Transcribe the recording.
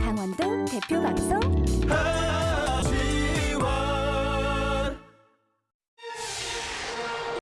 강원도 대표 방송